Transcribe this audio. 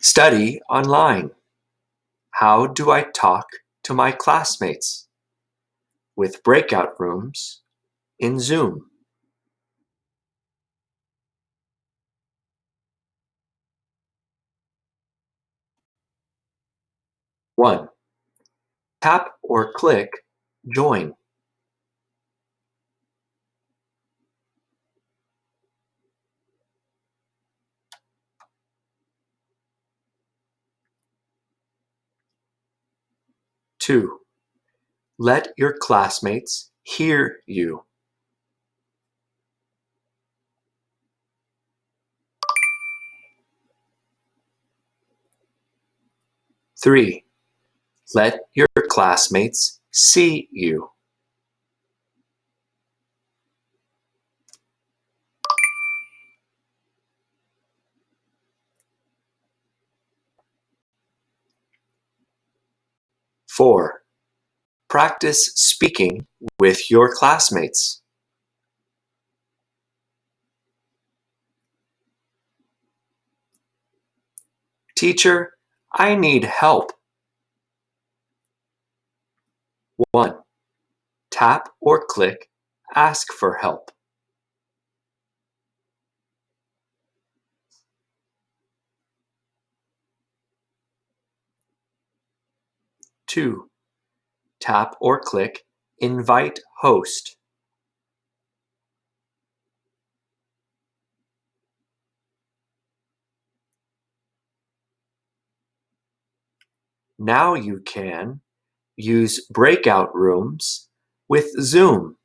Study online. How do I talk to my classmates? With breakout rooms in Zoom. One, tap or click Join. Two, let your classmates hear you. Three, let your classmates see you. Four, practice speaking with your classmates. Teacher, I need help. 1. Tap or click Ask for help. Two, tap or click Invite Host. Now you can use breakout rooms with Zoom.